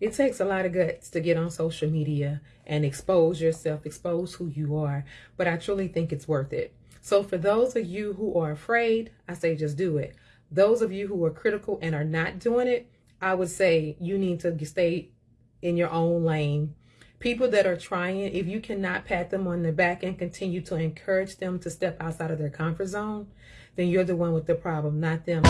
It takes a lot of guts to get on social media and expose yourself, expose who you are, but I truly think it's worth it. So for those of you who are afraid, I say just do it. Those of you who are critical and are not doing it, I would say you need to stay in your own lane. People that are trying, if you cannot pat them on the back and continue to encourage them to step outside of their comfort zone, then you're the one with the problem, not them.